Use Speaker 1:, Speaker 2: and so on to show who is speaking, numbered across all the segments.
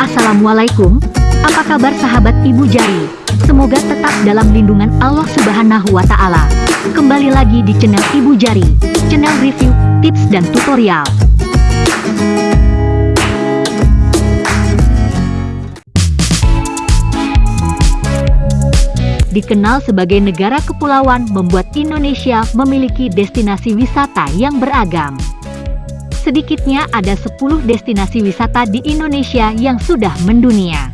Speaker 1: Assalamualaikum, apa kabar sahabat Ibu Jari? Semoga tetap dalam lindungan Allah Subhanahu wa Ta'ala. Kembali lagi di channel Ibu Jari, channel review, tips, dan tutorial. Dikenal sebagai negara kepulauan membuat Indonesia memiliki destinasi wisata yang beragam. Sedikitnya ada 10 destinasi wisata di Indonesia yang sudah mendunia.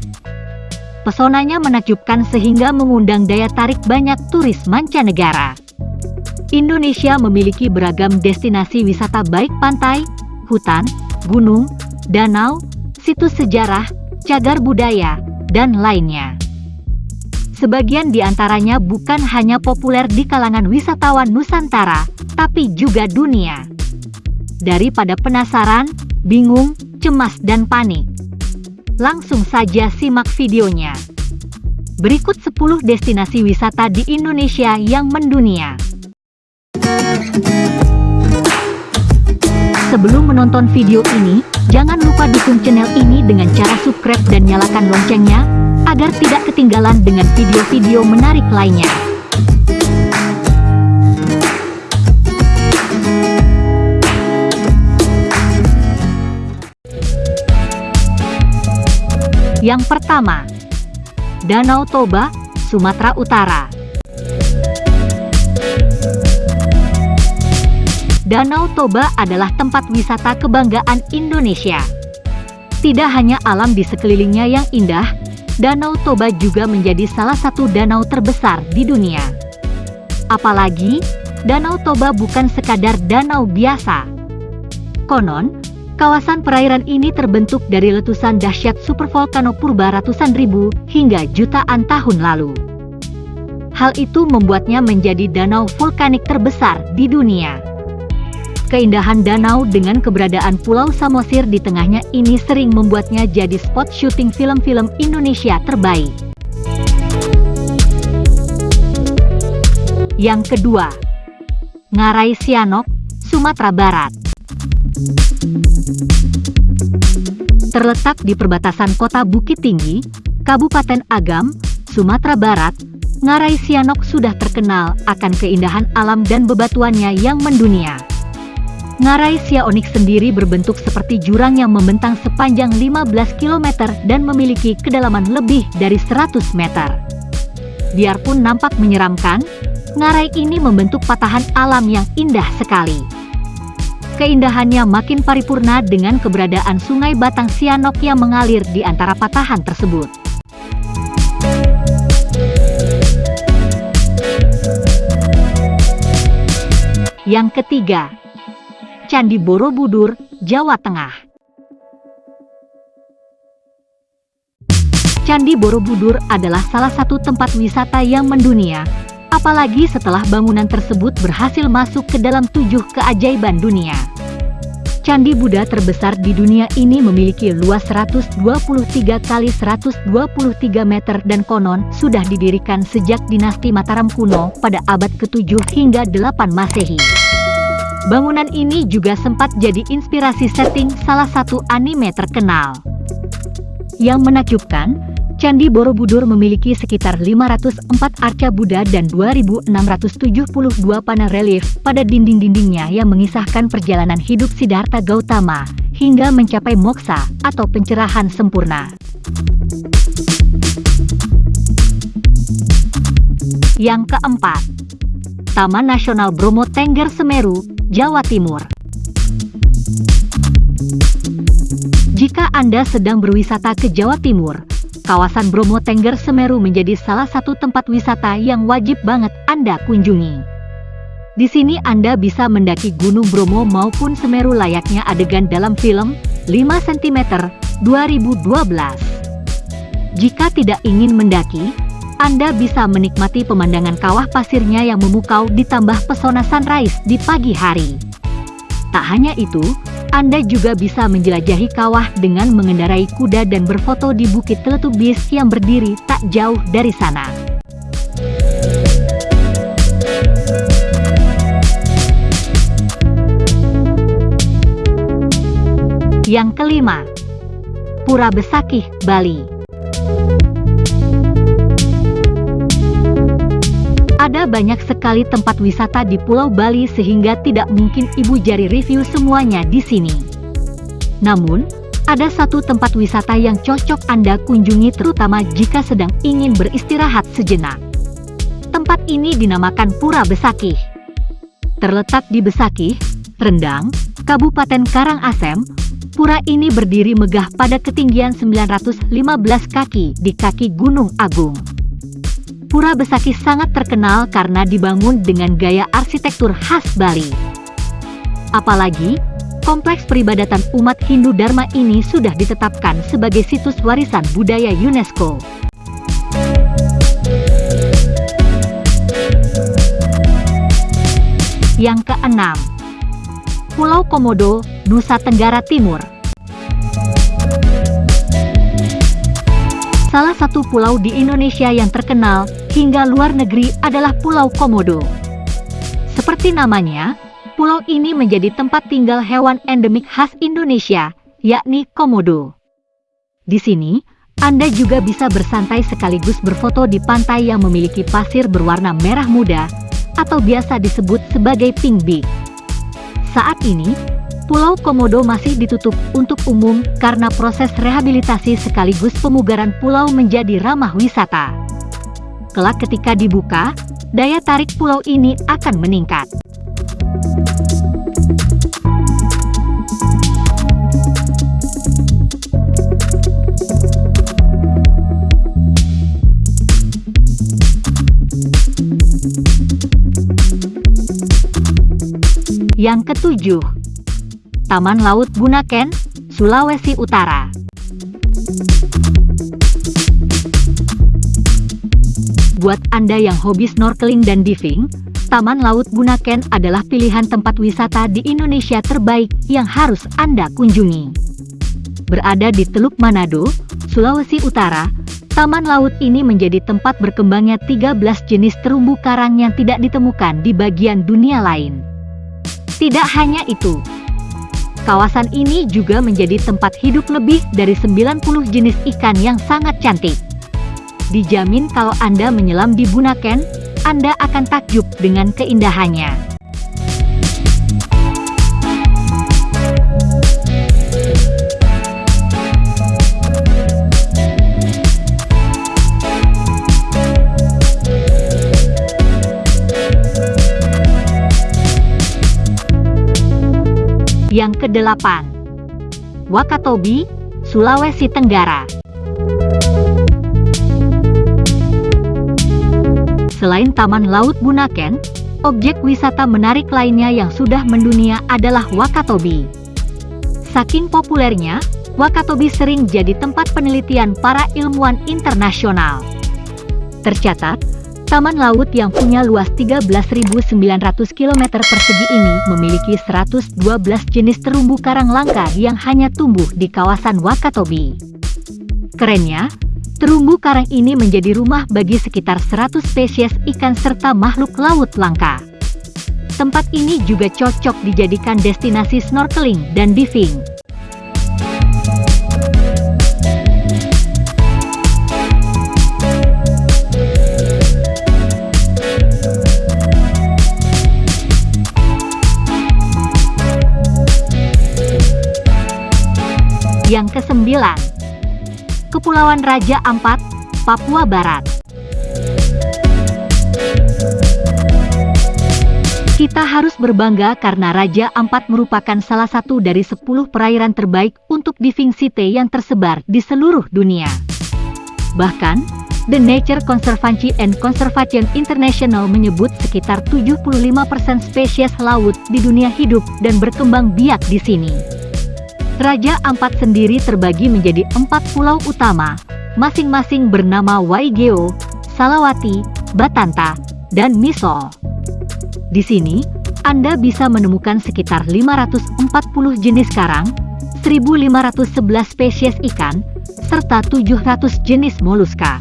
Speaker 1: Pesonanya menakjubkan sehingga mengundang daya tarik banyak turis mancanegara. Indonesia memiliki beragam destinasi wisata baik pantai, hutan, gunung, danau, situs sejarah, cagar budaya, dan lainnya. Sebagian di antaranya bukan hanya populer di kalangan wisatawan Nusantara, tapi juga dunia daripada penasaran, bingung, cemas dan panik. Langsung saja simak videonya. Berikut 10 destinasi wisata di Indonesia yang mendunia. Sebelum menonton video ini, jangan lupa dukung channel ini dengan cara subscribe dan nyalakan loncengnya, agar tidak ketinggalan dengan video-video menarik lainnya. Yang pertama, Danau Toba, Sumatera Utara. Danau Toba adalah tempat wisata kebanggaan Indonesia. Tidak hanya alam di sekelilingnya yang indah, Danau Toba juga menjadi salah satu danau terbesar di dunia. Apalagi, Danau Toba bukan sekadar danau biasa. Konon, Kawasan perairan ini terbentuk dari letusan dahsyat supervolcano purba ratusan ribu hingga jutaan tahun lalu. Hal itu membuatnya menjadi danau vulkanik terbesar di dunia. Keindahan danau dengan keberadaan Pulau Samosir di tengahnya ini sering membuatnya jadi spot syuting film-film Indonesia terbaik. Yang kedua, Ngarai Sianok, Sumatera Barat. Terletak di perbatasan kota Bukit Tinggi, Kabupaten Agam, Sumatera Barat, Ngarai Sianok sudah terkenal akan keindahan alam dan bebatuannya yang mendunia. Ngarai Siaonik sendiri berbentuk seperti jurang yang membentang sepanjang 15 km dan memiliki kedalaman lebih dari 100 meter. Biarpun nampak menyeramkan, Ngarai ini membentuk patahan alam yang indah sekali. Keindahannya makin paripurna dengan keberadaan sungai Batang Sianok yang mengalir di antara patahan tersebut. Yang ketiga, Candi Borobudur, Jawa Tengah. Candi Borobudur adalah salah satu tempat wisata yang mendunia apalagi setelah bangunan tersebut berhasil masuk ke dalam tujuh keajaiban dunia. Candi Buddha terbesar di dunia ini memiliki luas 123 kali 123 meter dan konon sudah didirikan sejak dinasti Mataram kuno pada abad ke-7 hingga 8 Masehi. Bangunan ini juga sempat jadi inspirasi setting salah satu anime terkenal. Yang menakjubkan, Candi Borobudur memiliki sekitar 504 arca Buddha dan 2672 panel relief pada dinding-dindingnya yang mengisahkan perjalanan hidup Siddhartha Gautama hingga mencapai moksa atau pencerahan sempurna. Yang keempat, Taman Nasional Bromo Tengger Semeru, Jawa Timur. Jika Anda sedang berwisata ke Jawa Timur, kawasan Bromo Tengger Semeru menjadi salah satu tempat wisata yang wajib banget Anda kunjungi. Di sini Anda bisa mendaki Gunung Bromo maupun Semeru layaknya adegan dalam film 5 cm 2012. Jika tidak ingin mendaki, Anda bisa menikmati pemandangan kawah pasirnya yang memukau ditambah pesona sunrise di pagi hari. Tak hanya itu, anda juga bisa menjelajahi kawah dengan mengendarai kuda dan berfoto di Bukit Teletubis yang berdiri tak jauh dari sana. Yang kelima, Pura Besakih, Bali. Ada banyak sekali tempat wisata di Pulau Bali sehingga tidak mungkin Ibu Jari review semuanya di sini. Namun, ada satu tempat wisata yang cocok Anda kunjungi terutama jika sedang ingin beristirahat sejenak. Tempat ini dinamakan Pura Besakih. Terletak di Besakih, Rendang, Kabupaten Karangasem, pura ini berdiri megah pada ketinggian 915 kaki di kaki Gunung Agung. Pura Besakih sangat terkenal karena dibangun dengan gaya arsitektur khas Bali. Apalagi, kompleks peribadatan umat Hindu Dharma ini sudah ditetapkan sebagai situs warisan budaya UNESCO. Yang keenam, Pulau Komodo, Nusa Tenggara Timur. Salah satu pulau di Indonesia yang terkenal hingga luar negeri adalah Pulau Komodo. Seperti namanya, pulau ini menjadi tempat tinggal hewan endemik khas Indonesia, yakni komodo. Di sini, Anda juga bisa bersantai sekaligus berfoto di pantai yang memiliki pasir berwarna merah muda, atau biasa disebut sebagai pink beach. Saat ini, Pulau Komodo masih ditutup untuk umum karena proses rehabilitasi sekaligus pemugaran pulau menjadi ramah wisata. Kelak ketika dibuka, daya tarik pulau ini akan meningkat. Yang ketujuh, Taman Laut Bunaken, Sulawesi Utara. Buat Anda yang hobi snorkeling dan diving, Taman Laut Bunaken adalah pilihan tempat wisata di Indonesia terbaik yang harus Anda kunjungi. Berada di Teluk Manado, Sulawesi Utara, Taman laut ini menjadi tempat berkembangnya 13 jenis terumbu karang yang tidak ditemukan di bagian dunia lain. Tidak hanya itu, Kawasan ini juga menjadi tempat hidup lebih dari 90 jenis ikan yang sangat cantik. Dijamin kalau Anda menyelam di Bunaken, Anda akan takjub dengan keindahannya. Yang kedelapan, Wakatobi, Sulawesi Tenggara. Selain Taman Laut Bunaken, objek wisata menarik lainnya yang sudah mendunia adalah Wakatobi. Saking populernya, Wakatobi sering jadi tempat penelitian para ilmuwan internasional. Tercatat, Taman laut yang punya luas 13.900 km persegi ini memiliki 112 jenis terumbu karang langka yang hanya tumbuh di kawasan Wakatobi. Kerennya, terumbu karang ini menjadi rumah bagi sekitar 100 spesies ikan serta makhluk laut langka. Tempat ini juga cocok dijadikan destinasi snorkeling dan diving. Yang kesembilan, Kepulauan Raja Ampat, Papua Barat. Kita harus berbangga karena Raja Ampat merupakan salah satu dari 10 perairan terbaik untuk diving site yang tersebar di seluruh dunia. Bahkan, The Nature Conservancy and Conservation International menyebut sekitar 75% spesies laut di dunia hidup dan berkembang biak di sini. Raja Ampat sendiri terbagi menjadi empat pulau utama, masing-masing bernama Waigeo, Salawati, Batanta, dan Misol. Di sini, Anda bisa menemukan sekitar 540 jenis karang, 1511 spesies ikan, serta 700 jenis moluska.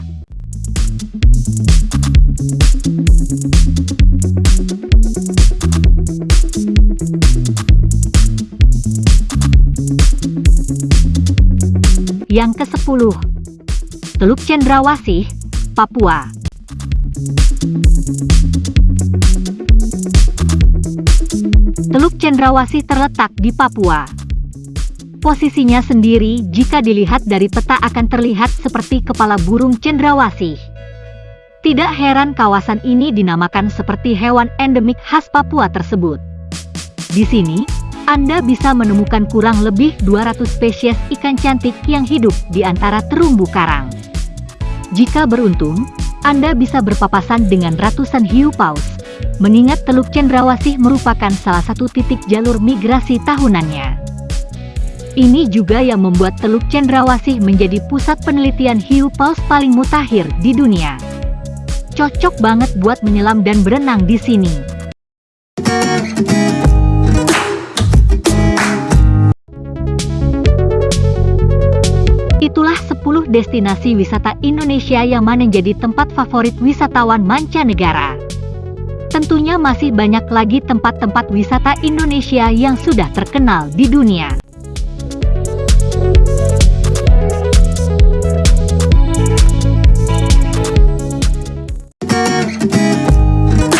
Speaker 1: Yang ke-10. Teluk Cendrawasih, Papua. Teluk Cendrawasih terletak di Papua. Posisinya sendiri jika dilihat dari peta akan terlihat seperti kepala burung cendrawasih. Tidak heran kawasan ini dinamakan seperti hewan endemik khas Papua tersebut. Di sini, Anda bisa menemukan kurang lebih 200 spesies ikan cantik yang hidup di antara terumbu karang. Jika beruntung, Anda bisa berpapasan dengan ratusan hiu paus, mengingat Teluk Cendrawasih merupakan salah satu titik jalur migrasi tahunannya. Ini juga yang membuat Teluk Cendrawasih menjadi pusat penelitian hiu paus paling mutakhir di dunia. Cocok banget buat menyelam dan berenang di sini. Itulah 10 destinasi wisata Indonesia yang mana jadi tempat favorit wisatawan mancanegara. Tentunya masih banyak lagi tempat-tempat wisata Indonesia yang sudah terkenal di dunia.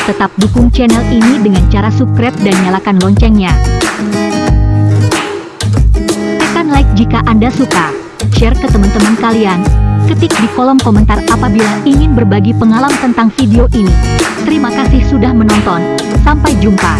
Speaker 1: Tetap dukung channel ini dengan cara subscribe dan nyalakan loncengnya. Tekan like jika Anda suka share ke teman-teman kalian, ketik di kolom komentar apabila ingin berbagi pengalaman tentang video ini. Terima kasih sudah menonton, sampai jumpa.